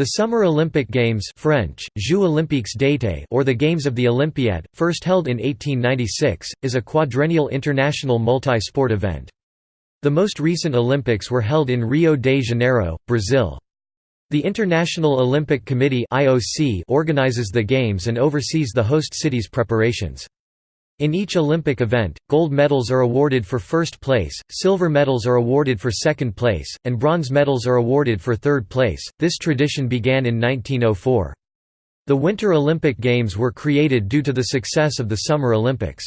The Summer Olympic Games French, Jeux Olympiques d'été or the Games of the Olympiad, first held in 1896, is a quadrennial international multi-sport event. The most recent Olympics were held in Rio de Janeiro, Brazil. The International Olympic Committee organizes the Games and oversees the host city's preparations. In each Olympic event, gold medals are awarded for first place, silver medals are awarded for second place, and bronze medals are awarded for third place. This tradition began in 1904. The Winter Olympic Games were created due to the success of the Summer Olympics.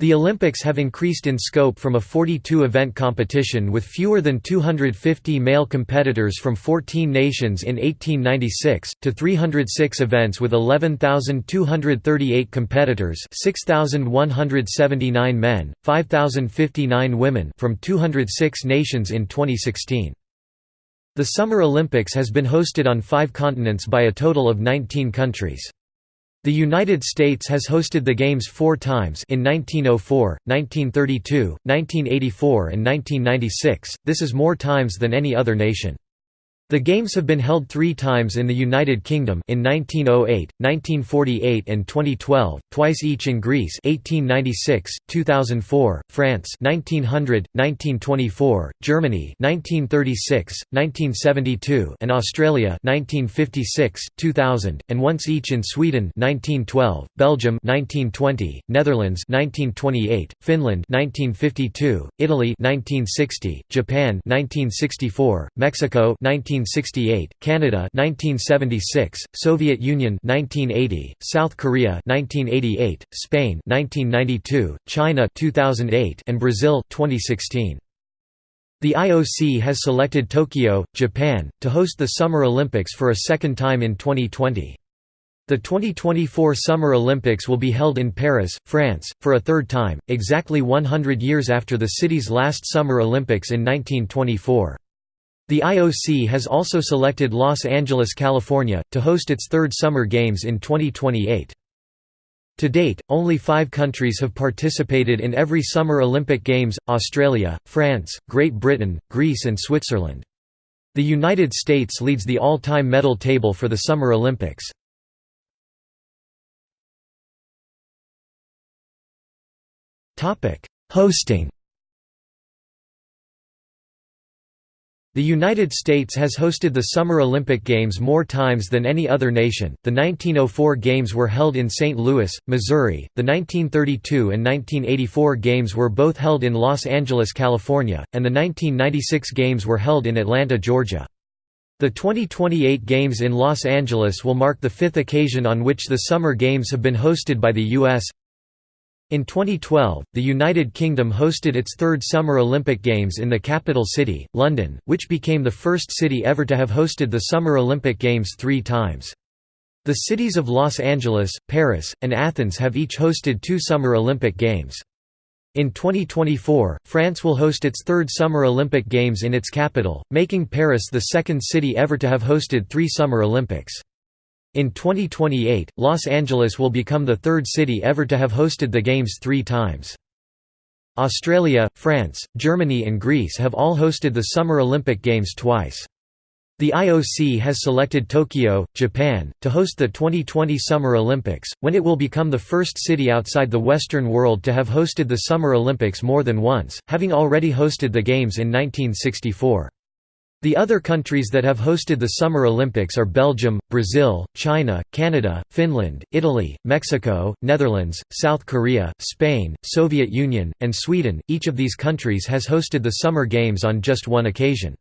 The Olympics have increased in scope from a 42-event competition with fewer than 250 male competitors from 14 nations in 1896, to 306 events with 11,238 competitors 6,179 men, 5,059 women from 206 nations in 2016. The Summer Olympics has been hosted on five continents by a total of 19 countries. The United States has hosted the Games four times in 1904, 1932, 1984 and 1996, this is more times than any other nation. The Games have been held three times in the United Kingdom in 1908, 1948 and 2012, twice each in Greece 1896, 2004, France 1900, 1924, Germany 1936, 1972 and Australia 1956, 2000, and once each in Sweden 1912, Belgium 1920, Netherlands 1928, Finland 1952, Italy 1960, Japan 1964, Mexico 19 1968, Canada 1976, Soviet Union 1980, South Korea 1988, Spain 1992, China 2008 and Brazil 2016. The IOC has selected Tokyo, Japan, to host the Summer Olympics for a second time in 2020. The 2024 Summer Olympics will be held in Paris, France, for a third time, exactly 100 years after the city's last Summer Olympics in 1924. The IOC has also selected Los Angeles, California, to host its third Summer Games in 2028. To date, only five countries have participated in every Summer Olympic Games, Australia, France, Great Britain, Greece and Switzerland. The United States leads the all-time medal table for the Summer Olympics. Hosting The United States has hosted the Summer Olympic Games more times than any other nation. The 1904 Games were held in St. Louis, Missouri. The 1932 and 1984 Games were both held in Los Angeles, California, and the 1996 Games were held in Atlanta, Georgia. The 2028 Games in Los Angeles will mark the fifth occasion on which the Summer Games have been hosted by the U.S. In 2012, the United Kingdom hosted its third Summer Olympic Games in the capital city, London, which became the first city ever to have hosted the Summer Olympic Games three times. The cities of Los Angeles, Paris, and Athens have each hosted two Summer Olympic Games. In 2024, France will host its third Summer Olympic Games in its capital, making Paris the second city ever to have hosted three Summer Olympics. In 2028, Los Angeles will become the third city ever to have hosted the Games three times. Australia, France, Germany and Greece have all hosted the Summer Olympic Games twice. The IOC has selected Tokyo, Japan, to host the 2020 Summer Olympics, when it will become the first city outside the Western world to have hosted the Summer Olympics more than once, having already hosted the Games in 1964. The other countries that have hosted the Summer Olympics are Belgium, Brazil, China, Canada, Finland, Italy, Mexico, Netherlands, South Korea, Spain, Soviet Union, and Sweden. Each of these countries has hosted the Summer Games on just one occasion.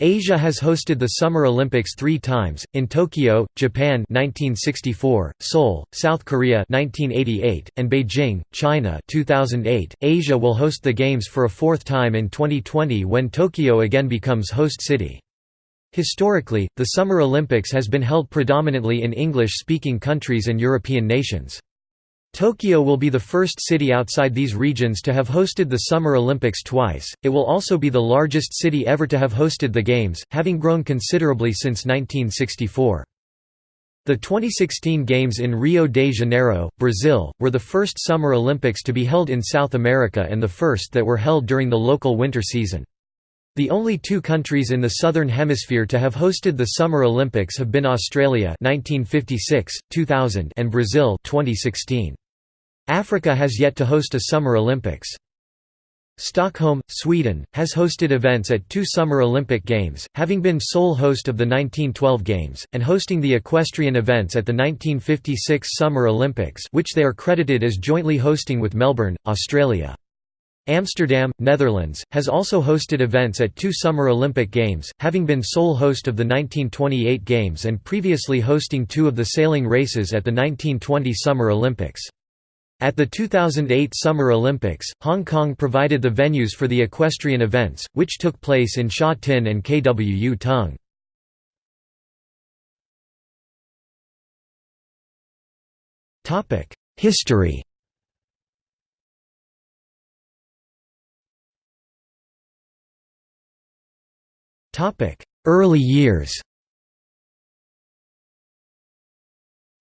Asia has hosted the Summer Olympics three times, in Tokyo, Japan 1964, Seoul, South Korea 1988, and Beijing, China 2008. Asia will host the Games for a fourth time in 2020 when Tokyo again becomes host city. Historically, the Summer Olympics has been held predominantly in English-speaking countries and European nations. Tokyo will be the first city outside these regions to have hosted the Summer Olympics twice. It will also be the largest city ever to have hosted the Games, having grown considerably since 1964. The 2016 Games in Rio de Janeiro, Brazil, were the first Summer Olympics to be held in South America and the first that were held during the local winter season. The only two countries in the Southern Hemisphere to have hosted the Summer Olympics have been Australia 1956, 2000 and Brazil 2016. Africa has yet to host a Summer Olympics. Stockholm, Sweden, has hosted events at two Summer Olympic Games, having been sole host of the 1912 Games, and hosting the equestrian events at the 1956 Summer Olympics which they are credited as jointly hosting with Melbourne, Australia. Amsterdam, Netherlands, has also hosted events at two Summer Olympic Games, having been sole host of the 1928 Games and previously hosting two of the sailing races at the 1920 Summer Olympics. At the 2008 Summer Olympics, Hong Kong provided the venues for the equestrian events, which took place in Sha Tin and Kwu Tung. History Early years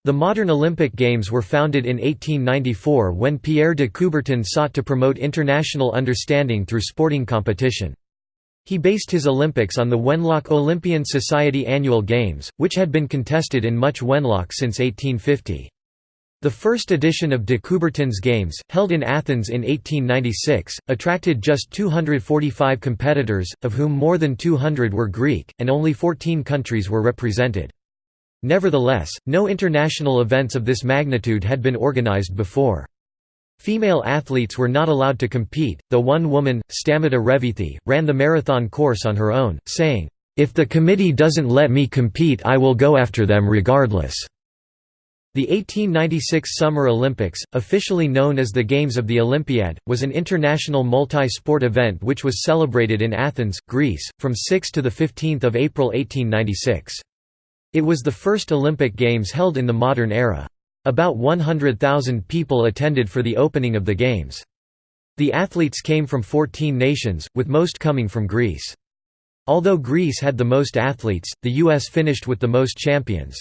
The modern Olympic Games were founded in 1894 when Pierre de Coubertin sought to promote international understanding through sporting competition. He based his Olympics on the Wenlock Olympian Society annual games, which had been contested in Much Wenlock since 1850. The first edition of de Coubertin's Games, held in Athens in 1896, attracted just 245 competitors, of whom more than 200 were Greek, and only 14 countries were represented. Nevertheless, no international events of this magnitude had been organized before. Female athletes were not allowed to compete, though one woman, Stamata Revithi, ran the marathon course on her own, saying, "'If the committee doesn't let me compete I will go after them regardless.' The 1896 Summer Olympics, officially known as the Games of the Olympiad, was an international multi-sport event which was celebrated in Athens, Greece, from 6 to 15 April 1896. It was the first Olympic Games held in the modern era. About 100,000 people attended for the opening of the Games. The athletes came from 14 nations, with most coming from Greece. Although Greece had the most athletes, the U.S. finished with the most champions.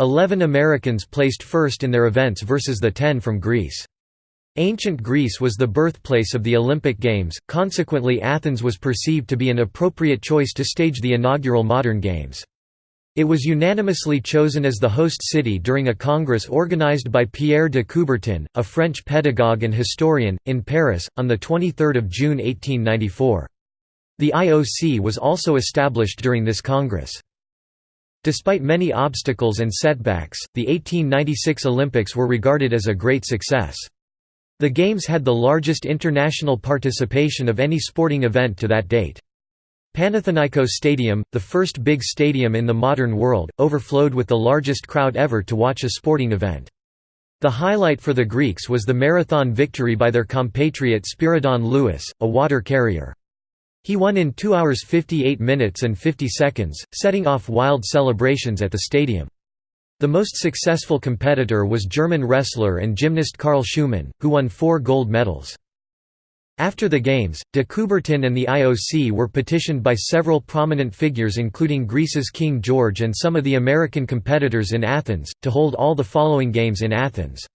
Eleven Americans placed first in their events versus the ten from Greece. Ancient Greece was the birthplace of the Olympic Games, consequently Athens was perceived to be an appropriate choice to stage the inaugural modern Games. It was unanimously chosen as the host city during a congress organized by Pierre de Coubertin, a French pedagogue and historian, in Paris, on 23 June 1894. The IOC was also established during this congress. Despite many obstacles and setbacks, the 1896 Olympics were regarded as a great success. The Games had the largest international participation of any sporting event to that date. Panathinaikos Stadium, the first big stadium in the modern world, overflowed with the largest crowd ever to watch a sporting event. The highlight for the Greeks was the marathon victory by their compatriot Spiridon Louis, a water carrier. He won in 2 hours 58 minutes and 50 seconds, setting off wild celebrations at the stadium. The most successful competitor was German wrestler and gymnast Carl Schuhmann, who won four gold medals. After the Games, de Coubertin and the IOC were petitioned by several prominent figures including Greece's King George and some of the American competitors in Athens, to hold all the following Games in Athens.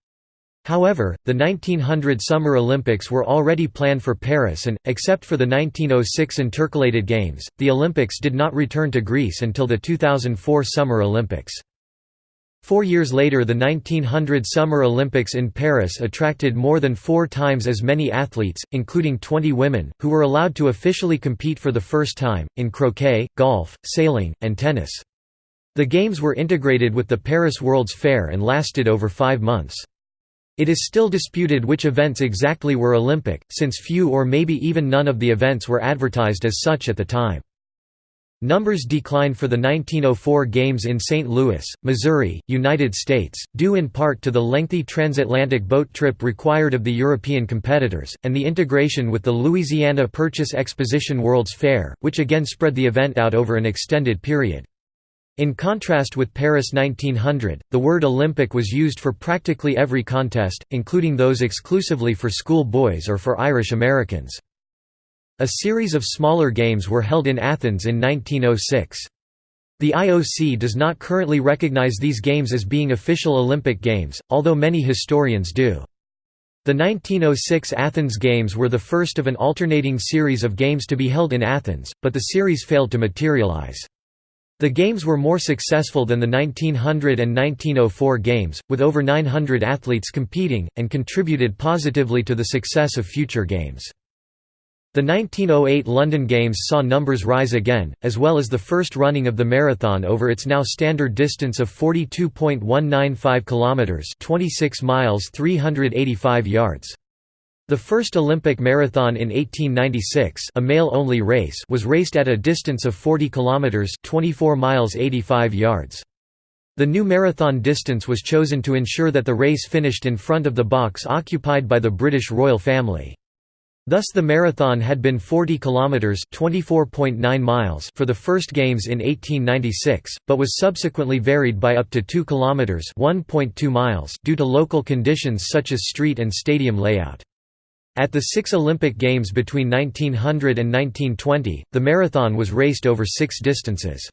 However, the 1900 Summer Olympics were already planned for Paris and, except for the 1906 intercalated Games, the Olympics did not return to Greece until the 2004 Summer Olympics. Four years later the 1900 Summer Olympics in Paris attracted more than four times as many athletes, including 20 women, who were allowed to officially compete for the first time, in croquet, golf, sailing, and tennis. The Games were integrated with the Paris World's Fair and lasted over five months. It is still disputed which events exactly were Olympic, since few or maybe even none of the events were advertised as such at the time. Numbers declined for the 1904 Games in St. Louis, Missouri, United States, due in part to the lengthy transatlantic boat trip required of the European competitors, and the integration with the Louisiana Purchase Exposition World's Fair, which again spread the event out over an extended period. In contrast with Paris 1900, the word Olympic was used for practically every contest, including those exclusively for school boys or for Irish Americans. A series of smaller games were held in Athens in 1906. The IOC does not currently recognize these games as being official Olympic Games, although many historians do. The 1906 Athens Games were the first of an alternating series of games to be held in Athens, but the series failed to materialize. The games were more successful than the 1900 and 1904 games, with over 900 athletes competing, and contributed positively to the success of future games. The 1908 London Games saw numbers rise again, as well as the first running of the marathon over its now standard distance of 42.195 kilometers, 26 miles 385 yards. The first Olympic marathon in 1896, a male-only race, was raced at a distance of 40 kilometers, 24 miles 85 yards. The new marathon distance was chosen to ensure that the race finished in front of the box occupied by the British royal family. Thus the marathon had been 40 kilometers (24.9 miles) for the first games in 1896, but was subsequently varied by up to 2 kilometers (1.2 miles) due to local conditions such as street and stadium layout. At the 6 Olympic Games between 1900 and 1920, the marathon was raced over 6 distances.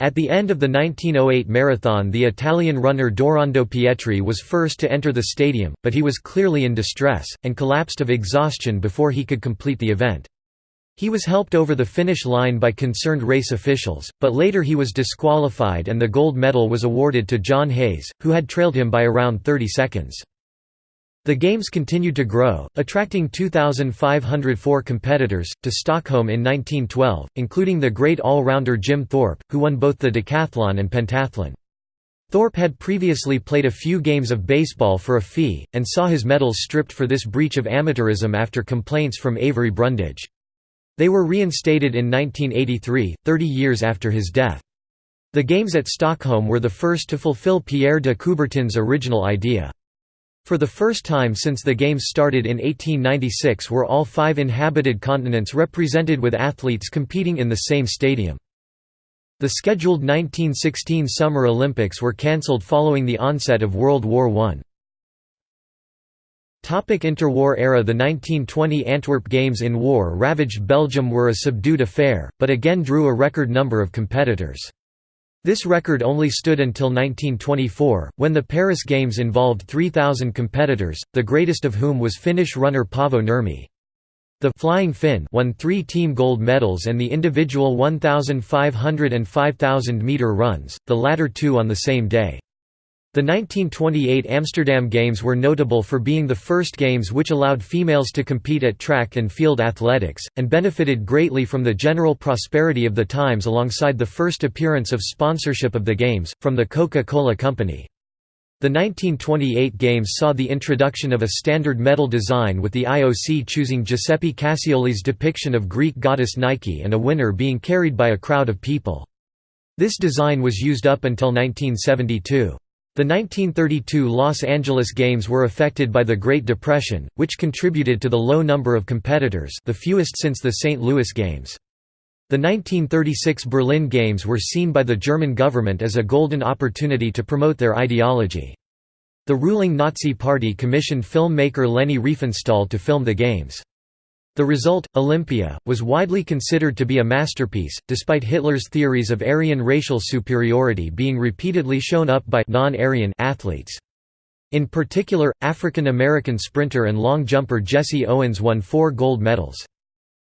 At the end of the 1908 marathon the Italian runner Dorando Pietri was first to enter the stadium, but he was clearly in distress, and collapsed of exhaustion before he could complete the event. He was helped over the finish line by concerned race officials, but later he was disqualified and the gold medal was awarded to John Hayes, who had trailed him by around 30 seconds. The Games continued to grow, attracting 2,504 competitors, to Stockholm in 1912, including the great all-rounder Jim Thorpe, who won both the decathlon and pentathlon. Thorpe had previously played a few games of baseball for a fee, and saw his medals stripped for this breach of amateurism after complaints from Avery Brundage. They were reinstated in 1983, 30 years after his death. The Games at Stockholm were the first to fulfill Pierre de Coubertin's original idea. For the first time since the Games started in 1896 were all five inhabited continents represented with athletes competing in the same stadium. The scheduled 1916 Summer Olympics were cancelled following the onset of World War I. Topic interwar era The 1920 Antwerp Games in war-ravaged Belgium were a subdued affair, but again drew a record number of competitors. This record only stood until 1924, when the Paris Games involved 3,000 competitors, the greatest of whom was Finnish runner Paavo Nurmi. The Flying Finn won three team gold medals and the individual 1,500 and 5,000 meter runs, the latter two on the same day. The 1928 Amsterdam Games were notable for being the first games which allowed females to compete at track and field athletics, and benefited greatly from the general prosperity of the times alongside the first appearance of sponsorship of the Games, from the Coca-Cola Company. The 1928 Games saw the introduction of a standard medal design with the IOC choosing Giuseppe Cassioli's depiction of Greek goddess Nike and a winner being carried by a crowd of people. This design was used up until 1972. The 1932 Los Angeles Games were affected by the Great Depression, which contributed to the low number of competitors the fewest since the St. Louis Games. The 1936 Berlin Games were seen by the German government as a golden opportunity to promote their ideology. The ruling Nazi Party commissioned filmmaker Leni Riefenstahl to film the Games. The result, Olympia, was widely considered to be a masterpiece, despite Hitler's theories of Aryan racial superiority being repeatedly shown up by non-Aryan athletes. In particular, African American sprinter and long jumper Jesse Owens won four gold medals.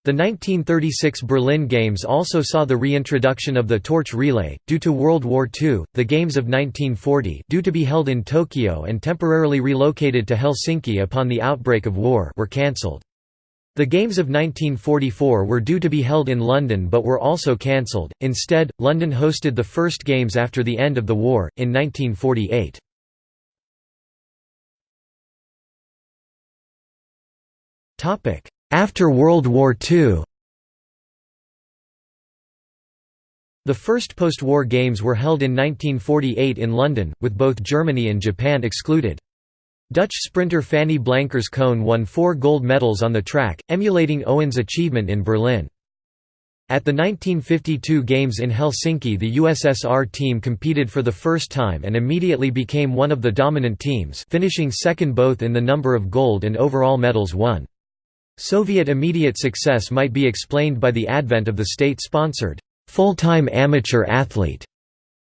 The 1936 Berlin Games also saw the reintroduction of the torch relay. Due to World War II, the Games of 1940, due to be held in Tokyo and temporarily relocated to Helsinki upon the outbreak of war, were cancelled. The Games of 1944 were due to be held in London but were also cancelled, instead, London hosted the first Games after the end of the war, in 1948. After World War II The first post-war Games were held in 1948 in London, with both Germany and Japan excluded. Dutch sprinter Fanny Blankers-Koen won four gold medals on the track, emulating Owen's achievement in Berlin. At the 1952 Games in Helsinki the USSR team competed for the first time and immediately became one of the dominant teams finishing second both in the number of gold and overall medals won. Soviet immediate success might be explained by the advent of the state-sponsored, full-time amateur athlete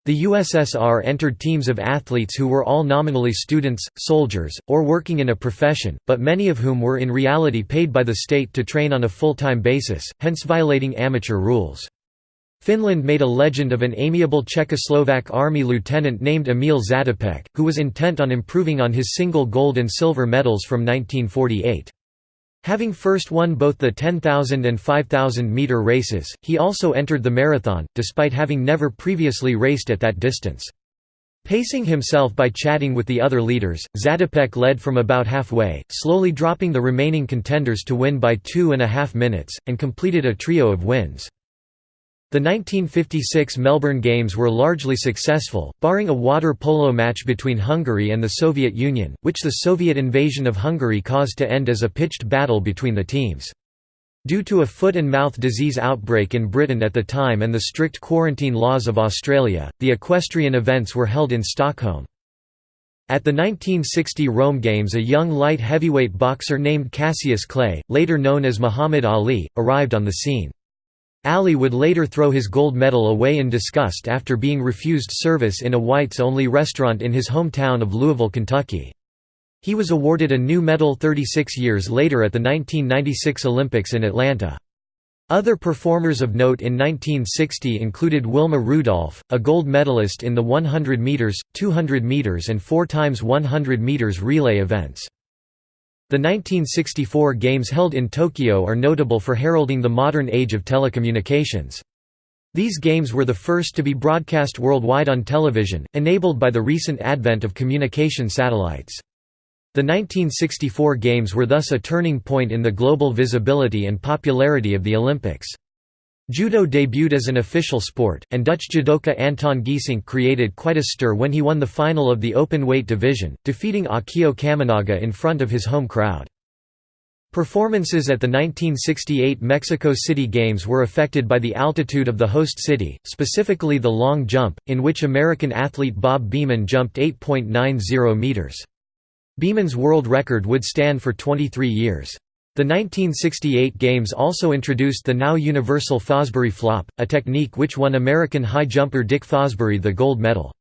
The USSR entered teams of athletes who were all nominally students, soldiers, or working in a profession, but many of whom were in reality paid by the state to train on a full-time basis, hence violating amateur rules. Finland made a legend of an amiable Czechoslovak army lieutenant named Emil Zatopek, who was intent on improving on his single gold and silver medals from 1948. Having first won both the 10,000 and 5,000 meter races, he also entered the marathon, despite having never previously raced at that distance. Pacing himself by chatting with the other leaders, Zatopek led from about halfway, slowly dropping the remaining contenders to win by two and a half minutes, and completed a trio of wins. The 1956 Melbourne Games were largely successful, barring a water polo match between Hungary and the Soviet Union, which the Soviet invasion of Hungary caused to end as a pitched battle between the teams. Due to a foot and mouth disease outbreak in Britain at the time and the strict quarantine laws of Australia, the equestrian events were held in Stockholm. At the 1960 Rome Games a young light heavyweight boxer named Cassius Clay, later known as Muhammad Ali, arrived on the scene. Ali would later throw his gold medal away in disgust after being refused service in a whites-only restaurant in his hometown of Louisville, Kentucky. He was awarded a new medal 36 years later at the 1996 Olympics in Atlanta. Other performers of note in 1960 included Wilma Rudolph, a gold medalist in the 100 meters, 200 meters and 4 times 100 meters relay events. The 1964 Games held in Tokyo are notable for heralding the modern age of telecommunications. These games were the first to be broadcast worldwide on television, enabled by the recent advent of communication satellites. The 1964 Games were thus a turning point in the global visibility and popularity of the Olympics. Judo debuted as an official sport, and Dutch judoka Anton Geesink created quite a stir when he won the final of the open weight division, defeating Akio Kaminaga in front of his home crowd. Performances at the 1968 Mexico City Games were affected by the altitude of the host city, specifically the long jump, in which American athlete Bob Beamon jumped 8.90 meters. Beamon's world record would stand for 23 years. The 1968 Games also introduced the now universal Fosbury flop, a technique which won American high jumper Dick Fosbury the gold medal.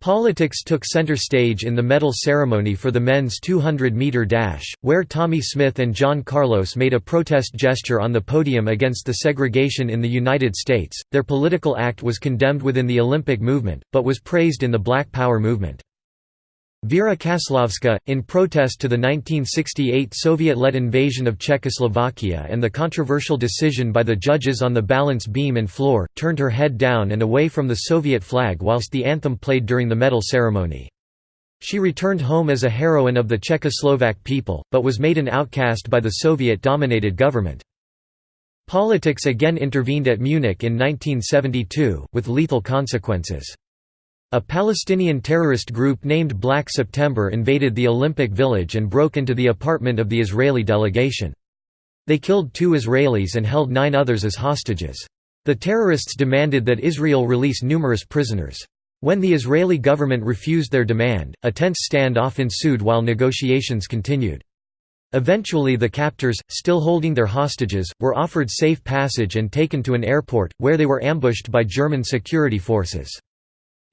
Politics took center stage in the medal ceremony for the men's 200-meter dash, where Tommie Smith and John Carlos made a protest gesture on the podium against the segregation in the United States. Their political act was condemned within the Olympic movement, but was praised in the Black Power movement. Vera Caslavska, in protest to the 1968 Soviet-led invasion of Czechoslovakia and the controversial decision by the judges on the balance beam and floor, turned her head down and away from the Soviet flag whilst the anthem played during the medal ceremony. She returned home as a heroine of the Czechoslovak people, but was made an outcast by the Soviet-dominated government. Politics again intervened at Munich in 1972, with lethal consequences. A Palestinian terrorist group named Black September invaded the Olympic Village and broke into the apartment of the Israeli delegation. They killed two Israelis and held nine others as hostages. The terrorists demanded that Israel release numerous prisoners. When the Israeli government refused their demand, a tense standoff ensued while negotiations continued. Eventually the captors, still holding their hostages, were offered safe passage and taken to an airport, where they were ambushed by German security forces.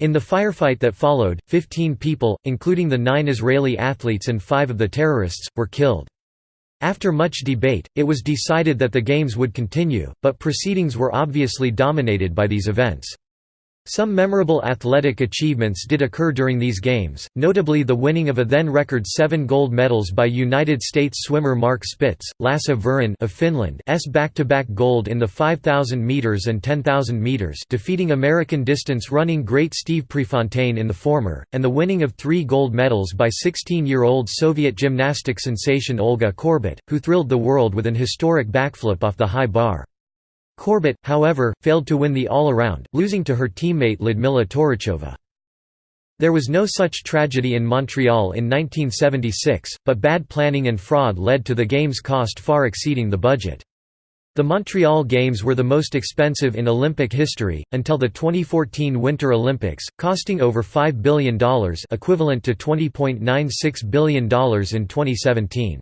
In the firefight that followed, 15 people, including the nine Israeli athletes and five of the terrorists, were killed. After much debate, it was decided that the Games would continue, but proceedings were obviously dominated by these events. Some memorable athletic achievements did occur during these Games, notably the winning of a then-record seven gold medals by United States swimmer Mark Spitz, Lasse Viren of Finland's back-to-back gold in the 5,000 meters and 10,000 meters defeating American distance running great Steve Prefontaine in the former, and the winning of three gold medals by 16-year-old Soviet gymnastic sensation Olga Korbut, who thrilled the world with an historic backflip off the high bar. Korbut, however, failed to win the all-around, losing to her teammate Lyudmila Turishcheva. There was no such tragedy in Montreal in 1976, but bad planning and fraud led to the Games' cost far exceeding the budget. The Montreal Games were the most expensive in Olympic history, until the 2014 Winter Olympics, costing over $5 billion equivalent to $20.96 billion in 2017.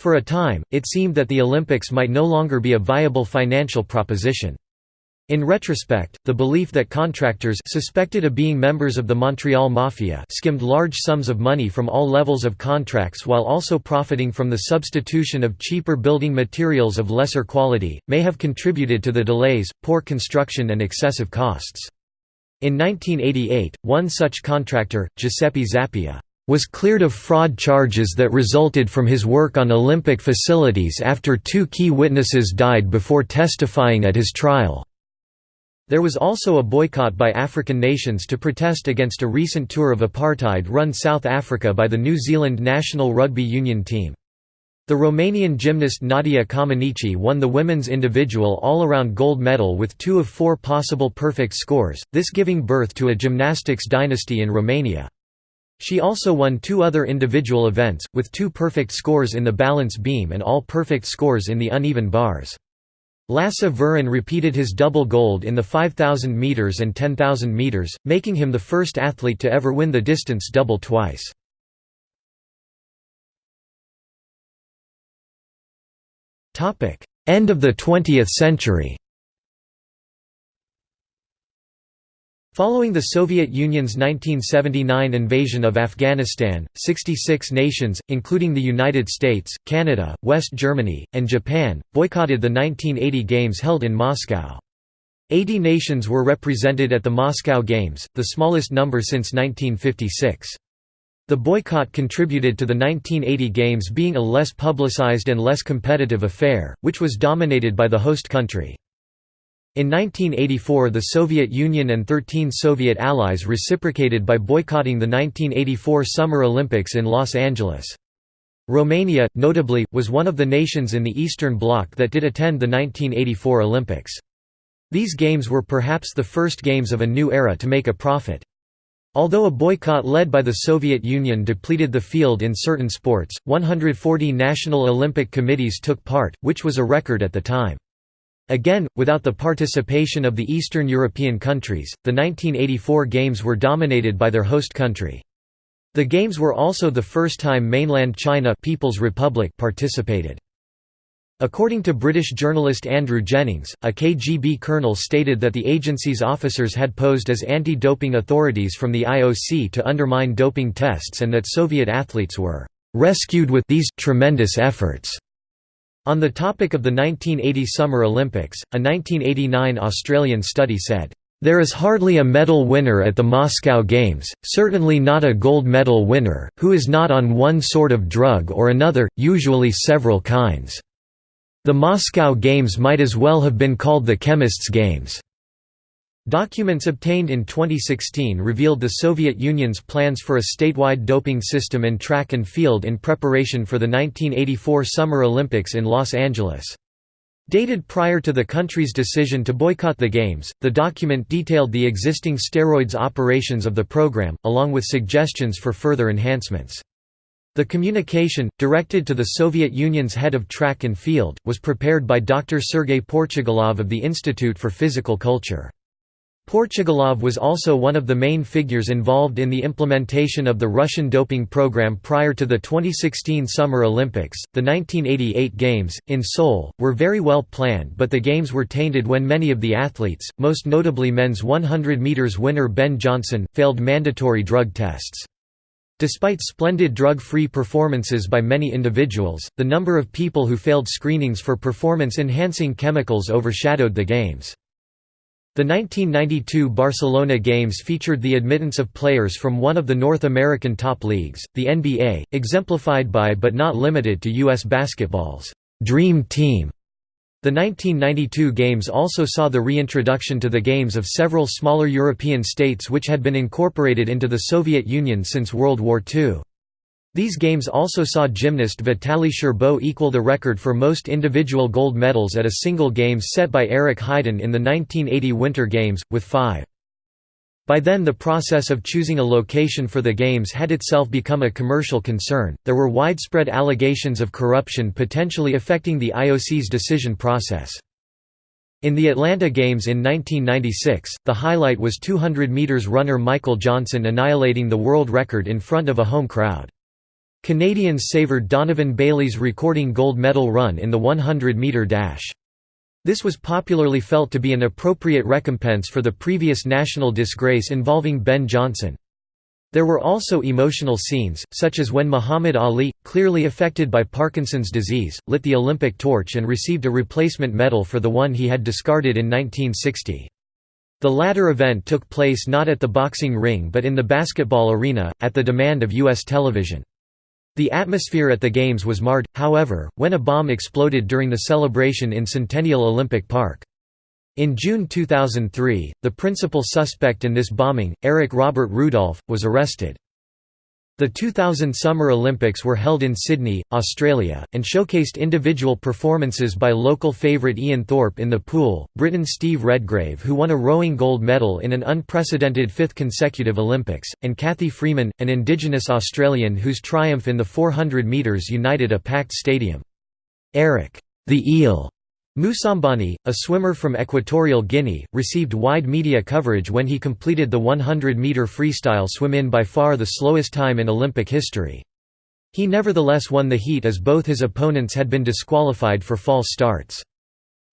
For a time, it seemed that the Olympics might no longer be a viable financial proposition. In retrospect, the belief that contractors suspected of being members of the Montreal Mafia skimmed large sums of money from all levels of contracts while also profiting from the substitution of cheaper building materials of lesser quality, may have contributed to the delays, poor construction and excessive costs. In 1988, one such contractor, Giuseppe Zappia, was cleared of fraud charges that resulted from his work on Olympic facilities after two key witnesses died before testifying at his trial. There was also a boycott by African nations to protest against a recent tour of apartheid-run South Africa by the New Zealand national rugby union team. The Romanian gymnast Nadia Comaneci won the women's individual all-around gold medal with two of four possible perfect scores, this giving birth to a gymnastics dynasty in Romania. She also won two other individual events, with two perfect scores in the balance beam and all perfect scores in the uneven bars. Lasse Viren repeated his double gold in the 5,000 metres and 10,000 metres, making him the first athlete to ever win the distance double twice. End of the 20th century Following the Soviet Union's 1979 invasion of Afghanistan, 66 nations, including the United States, Canada, West Germany, and Japan, boycotted the 1980 Games held in Moscow. 80 nations were represented at the Moscow Games, the smallest number since 1956. The boycott contributed to the 1980 Games being a less publicized and less competitive affair, which was dominated by the host country. In 1984 the Soviet Union and 13 Soviet allies reciprocated by boycotting the 1984 Summer Olympics in Los Angeles. Romania, notably, was one of the nations in the Eastern Bloc that did attend the 1984 Olympics. These games were perhaps the first games of a new era to make a profit. Although a boycott led by the Soviet Union depleted the field in certain sports, 140 national Olympic committees took part, which was a record at the time. Again, without the participation of the Eastern European countries, the 1984 Games were dominated by their host country. The Games were also the first time mainland China People's Republic participated. According to British journalist Andrew Jennings, a KGB colonel stated that the agency's officers had posed as anti-doping authorities from the IOC to undermine doping tests and that Soviet athletes were "...rescued with these tremendous efforts." On the topic of the 1980 Summer Olympics, a 1989 Australian study said, "...there is hardly a medal winner at the Moscow Games, certainly not a gold medal winner, who is not on one sort of drug or another, usually several kinds. The Moscow Games might as well have been called the Chemists' Games." Documents obtained in 2016 revealed the Soviet Union's plans for a statewide doping system in track and field in preparation for the 1984 Summer Olympics in Los Angeles. Dated prior to the country's decision to boycott the Games, the document detailed the existing steroids operations of the program, along with suggestions for further enhancements. The communication, directed to the Soviet Union's head of track and field, was prepared by Dr. Sergei Portugalov of the Institute for Physical Culture. Portugalov was also one of the main figures involved in the implementation of the Russian doping program prior to the 2016 Summer Olympics. The 1988 Games, in Seoul, were very well planned, but the Games were tainted when many of the athletes, most notably men's 100 metres winner Ben Johnson, failed mandatory drug tests. Despite splendid drug-free performances by many individuals, the number of people who failed screenings for performance-enhancing chemicals overshadowed the Games. The 1992 Barcelona Games featured the admittance of players from one of the North American top leagues, the NBA, exemplified by but not limited to U.S. basketball's «Dream Team». The 1992 Games also saw the reintroduction to the Games of several smaller European states which had been incorporated into the Soviet Union since World War II. These games also saw gymnast Vitaly Scherbo equal the record for most individual gold medals at a single games set by Eric Heiden in the 1980 Winter Games, with five. By then the process of choosing a location for the Games had itself become a commercial concern, there were widespread allegations of corruption potentially affecting the IOC's decision process. In the Atlanta Games in 1996, the highlight was 200 meters runner Michael Johnson annihilating the world record in front of a home crowd. Canadians savoured Donovan Bailey's recording gold medal run in the 100-metre dash. This was popularly felt to be an appropriate recompense for the previous national disgrace involving Ben Johnson. There were also emotional scenes, such as when Muhammad Ali, clearly affected by Parkinson's disease, lit the Olympic torch and received a replacement medal for the one he had discarded in 1960. The latter event took place not at the boxing ring but in the basketball arena, at the demand of U.S. television. The atmosphere at the Games was marred, however, when a bomb exploded during the celebration in Centennial Olympic Park. In June 2003, the principal suspect in this bombing, Eric Robert Rudolph, was arrested. The 2000 Summer Olympics were held in Sydney, Australia, and showcased individual performances by local favourite Ian Thorpe in the pool, Britain Steve Redgrave who won a rowing gold medal in an unprecedented fifth consecutive Olympics, and Cathy Freeman, an Indigenous Australian whose triumph in the 400 metres united a packed stadium. Eric, the Eel, Moussambani, a swimmer from Equatorial Guinea, received wide media coverage when he completed the 100-metre freestyle swim in by far the slowest time in Olympic history. He nevertheless won the heat as both his opponents had been disqualified for false starts.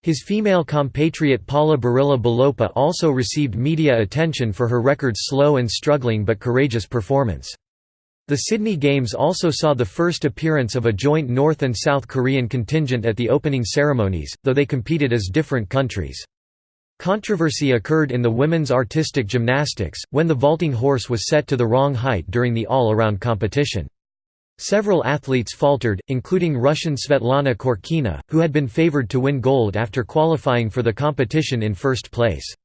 His female compatriot Paula Barila Bolopa also received media attention for her record slow and struggling but courageous performance. The Sydney Games also saw the first appearance of a joint North and South Korean contingent at the opening ceremonies, though they competed as different countries. Controversy occurred in the women's artistic gymnastics, when the vaulting horse was set to the wrong height during the all-around competition. Several athletes faltered, including Russian Svetlana Khorkina, who had been favored to win gold after qualifying for the competition in first place.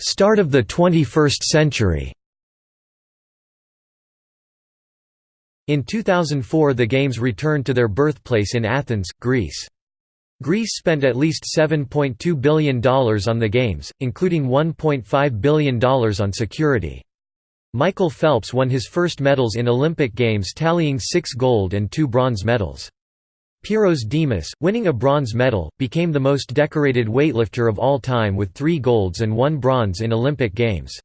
Start of the 21st century In 2004 the Games returned to their birthplace in Athens, Greece. Greece spent at least $7.2 billion on the Games, including $1.5 billion on security. Michael Phelps won his first medals in Olympic Games tallying six gold and two bronze medals. Pyrros Dimas, winning a bronze medal, became the most decorated weightlifter of all time with three golds and one bronze in Olympic Games.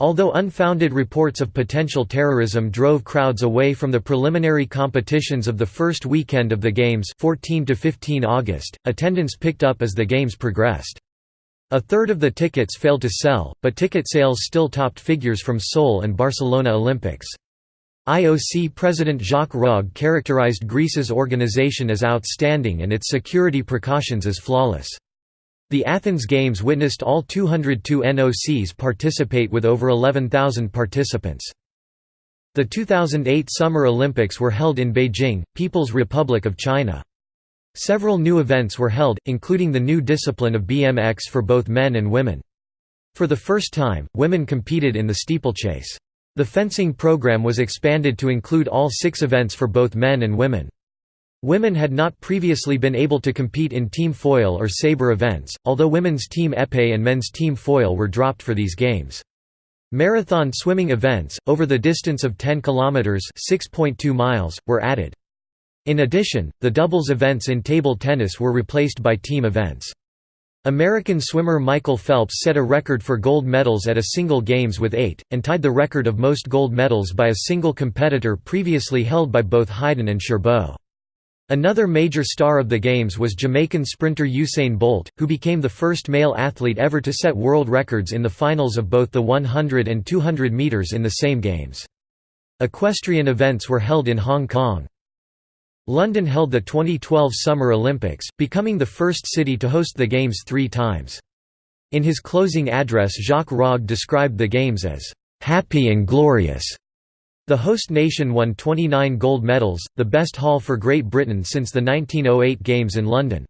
Although unfounded reports of potential terrorism drove crowds away from the preliminary competitions of the first weekend of the Games 14 to 15 August, attendance picked up as the Games progressed. A third of the tickets failed to sell, but ticket sales still topped figures from Seoul and Barcelona Olympics. IOC President Jacques Rogge characterized Greece's organization as outstanding and its security precautions as flawless. The Athens Games witnessed all 202 NOCs participate with over 11,000 participants. The 2008 Summer Olympics were held in Beijing, People's Republic of China. Several new events were held, including the new discipline of BMX for both men and women. For the first time, women competed in the steeplechase. The fencing program was expanded to include all six events for both men and women. Women had not previously been able to compete in team foil or sabre events, although women's team épée and men's team foil were dropped for these games. Marathon swimming events, over the distance of 10 km (6.2 miles, were added. In addition, the doubles events in table tennis were replaced by team events. American swimmer Michael Phelps set a record for gold medals at a single Games with eight, and tied the record of most gold medals by a single competitor previously held by both Heiden and Scherbo. Another major star of the Games was Jamaican sprinter Usain Bolt, who became the first male athlete ever to set world records in the finals of both the 100 and 200 metres in the same Games. Equestrian events were held in Hong Kong. London held the 2012 Summer Olympics, becoming the first city to host the Games three times. In his closing address Jacques Rogge described the Games as, "...happy and glorious." The host nation won 29 gold medals, the best haul for Great Britain since the 1908 Games in London.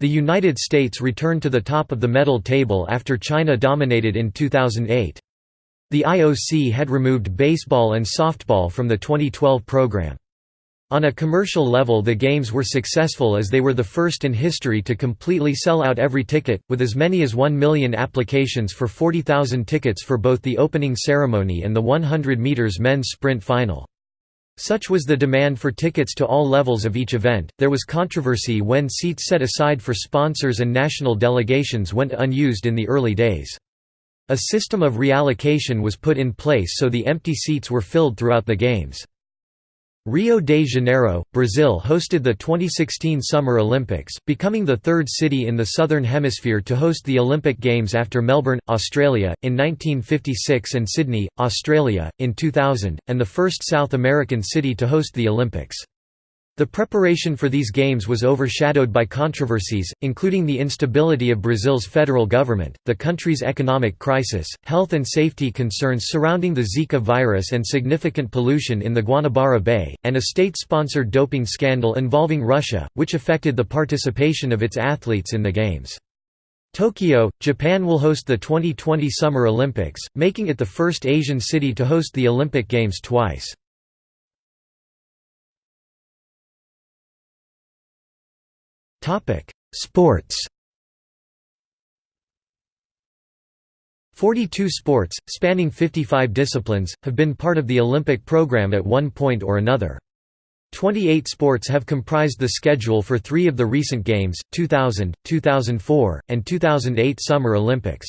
The United States returned to the top of the medal table after China dominated in 2008. The IOC had removed baseball and softball from the 2012 program. On a commercial level the games were successful as they were the first in history to completely sell out every ticket, with as many as 1 million applications for 40,000 tickets for both the opening ceremony and the 100 metres men's sprint final. Such was the demand for tickets to all levels of each event. There was controversy when seats set aside for sponsors and national delegations went unused in the early days. A system of reallocation was put in place so the empty seats were filled throughout the games. Rio de Janeiro, Brazil hosted the 2016 Summer Olympics, becoming the third city in the Southern Hemisphere to host the Olympic Games after Melbourne, Australia, in 1956 and Sydney, Australia, in 2000, and the first South American city to host the Olympics. The preparation for these games was overshadowed by controversies, including the instability of Brazil's federal government, the country's economic crisis, health and safety concerns surrounding the Zika virus and significant pollution in the Guanabara Bay, and a state-sponsored doping scandal involving Russia, which affected the participation of its athletes in the Games. Tokyo, Japan will host the 2020 Summer Olympics, making it the first Asian city to host the Olympic Games twice. Sports 42 sports, spanning 55 disciplines, have been part of the Olympic program at one point or another. 28 sports have comprised the schedule for three of the recent Games, 2000, 2004, and 2008 Summer Olympics.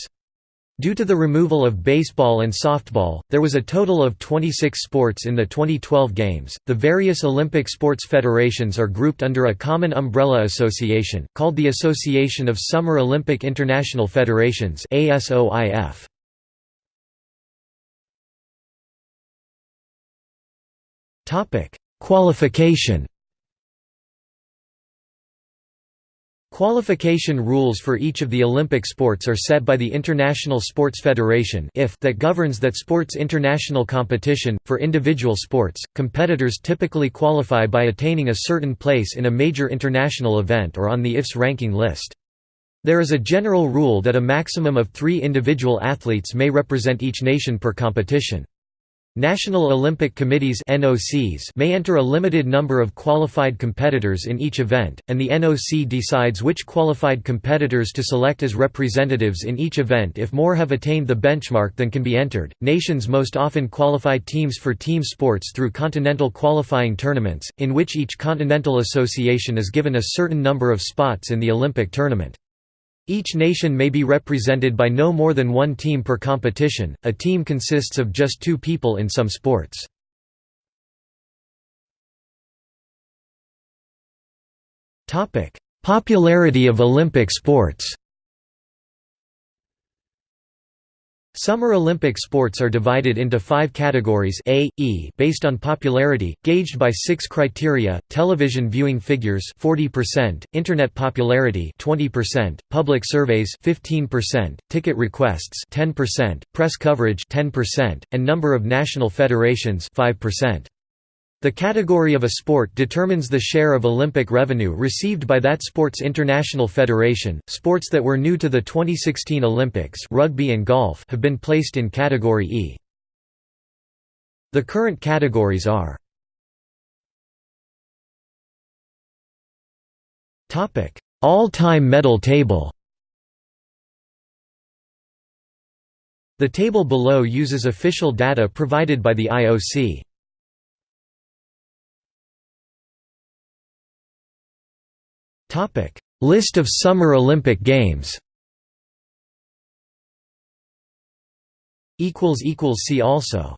Due to the removal of baseball and softball, there was a total of 26 sports in the 2012 Games. The various Olympic sports federations are grouped under a common umbrella association, called the Association of Summer Olympic International Federations. ASOIF. Qualification Qualification rules for each of the Olympic sports are set by the International Sports Federation that governs that sport's international competition. For individual sports, competitors typically qualify by attaining a certain place in a major international event or on the IF's ranking list. There is a general rule that a maximum of three individual athletes may represent each nation per competition. National Olympic Committees (NOCs) may enter a limited number of qualified competitors in each event, and the NOC decides which qualified competitors to select as representatives in each event if more have attained the benchmark than can be entered. Nations most often qualify teams for team sports through continental qualifying tournaments, in which each continental association is given a certain number of spots in the Olympic tournament. Each nation may be represented by no more than one team per competition, a team consists of just two people in some sports. Popularity of Olympic sports Summer Olympic sports are divided into five categories A, E based on popularity, gauged by six criteria, television viewing figures 40%, Internet popularity 20%, public surveys 15%, ticket requests 10%, press coverage 10%, and number of national federations 5%. The category of a sport determines the share of Olympic revenue received by that sport's international federation. Sports that were new to the 2016 Olympics, rugby and golf, have been placed in category E. The current categories are Topic: All-time medal table. The table below uses official data provided by the IOC. Topic: List of Summer Olympic Games. Equals equals see also.